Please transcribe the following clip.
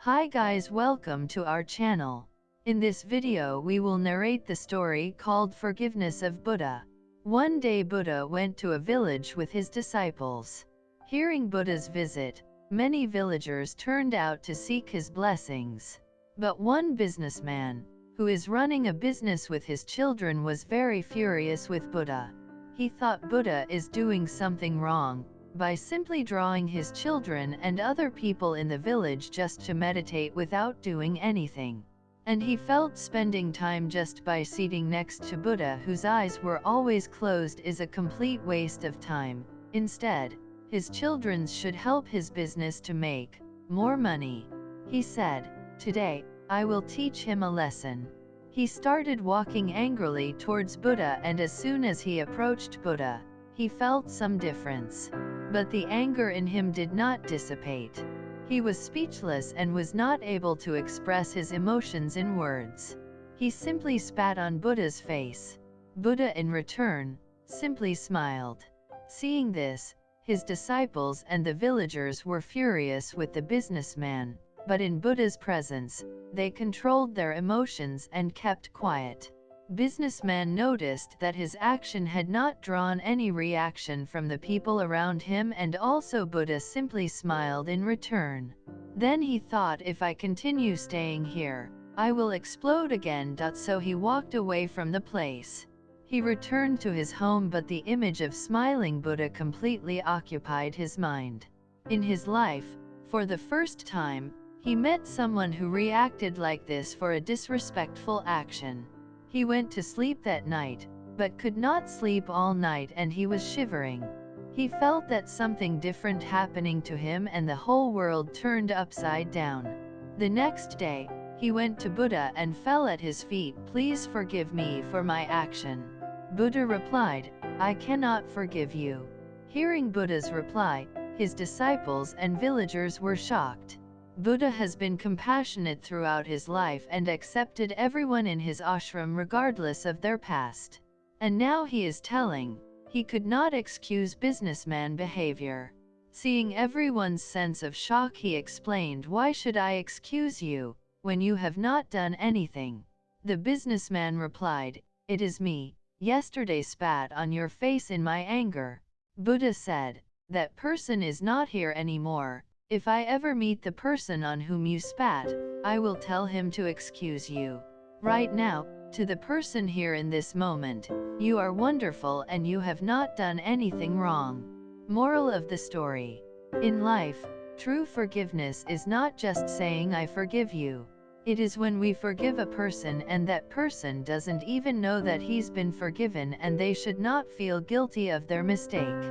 Hi guys welcome to our channel. In this video we will narrate the story called Forgiveness of Buddha. One day Buddha went to a village with his disciples. Hearing Buddha's visit, many villagers turned out to seek his blessings. But one businessman, who is running a business with his children was very furious with Buddha. He thought Buddha is doing something wrong, by simply drawing his children and other people in the village just to meditate without doing anything. And he felt spending time just by seating next to Buddha whose eyes were always closed is a complete waste of time. Instead, his children should help his business to make more money. He said, Today, I will teach him a lesson. He started walking angrily towards Buddha and as soon as he approached Buddha, he felt some difference. But the anger in him did not dissipate. He was speechless and was not able to express his emotions in words. He simply spat on Buddha's face. Buddha in return, simply smiled. Seeing this, his disciples and the villagers were furious with the businessman, but in Buddha's presence, they controlled their emotions and kept quiet. Businessman noticed that his action had not drawn any reaction from the people around him and also Buddha simply smiled in return. Then he thought if I continue staying here, I will explode again. So he walked away from the place. He returned to his home but the image of smiling Buddha completely occupied his mind. In his life, for the first time, he met someone who reacted like this for a disrespectful action. He went to sleep that night, but could not sleep all night and he was shivering. He felt that something different happening to him and the whole world turned upside down. The next day, he went to Buddha and fell at his feet please forgive me for my action. Buddha replied, I cannot forgive you. Hearing Buddha's reply, his disciples and villagers were shocked. Buddha has been compassionate throughout his life and accepted everyone in his ashram regardless of their past. And now he is telling, he could not excuse businessman behavior. Seeing everyone's sense of shock he explained why should I excuse you, when you have not done anything? The businessman replied, it is me, yesterday spat on your face in my anger. Buddha said, that person is not here anymore, if I ever meet the person on whom you spat, I will tell him to excuse you. Right now, to the person here in this moment, you are wonderful and you have not done anything wrong. Moral of the story. In life, true forgiveness is not just saying I forgive you. It is when we forgive a person and that person doesn't even know that he's been forgiven and they should not feel guilty of their mistake.